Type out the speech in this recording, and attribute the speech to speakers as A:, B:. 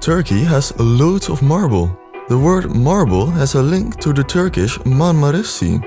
A: Turkey has loads of marble. The word marble has a link to the Turkish Marmaris Sea.